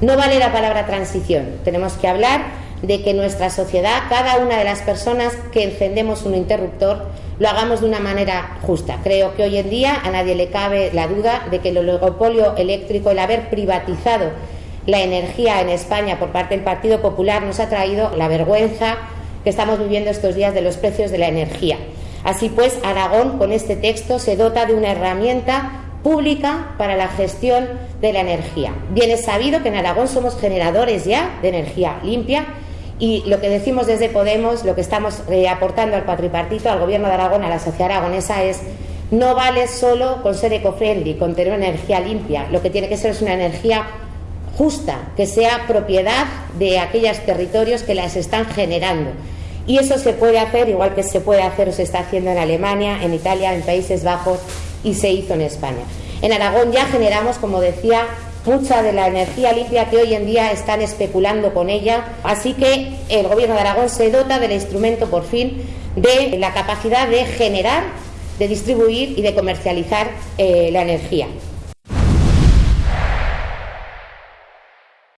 No vale la palabra transición, tenemos que hablar de que nuestra sociedad, cada una de las personas que encendemos un interruptor, lo hagamos de una manera justa. Creo que hoy en día a nadie le cabe la duda de que el oligopolio eléctrico, el haber privatizado la energía en España por parte del Partido Popular, nos ha traído la vergüenza que estamos viviendo estos días de los precios de la energía. Así pues, Aragón con este texto se dota de una herramienta pública para la gestión de la energía. Bien es sabido que en Aragón somos generadores ya de energía limpia y lo que decimos desde Podemos, lo que estamos eh, aportando al cuatripartito, al Gobierno de Aragón, a la sociedad aragonesa es no vale solo con ser eco-friendly, con tener una energía limpia. Lo que tiene que ser es una energía justa, que sea propiedad de aquellos territorios que las están generando. Y eso se puede hacer, igual que se puede hacer o se está haciendo en Alemania, en Italia, en Países Bajos y se hizo en España. En Aragón ya generamos, como decía, mucha de la energía limpia que hoy en día están especulando con ella. Así que el Gobierno de Aragón se dota del instrumento, por fin, de la capacidad de generar, de distribuir y de comercializar eh, la energía.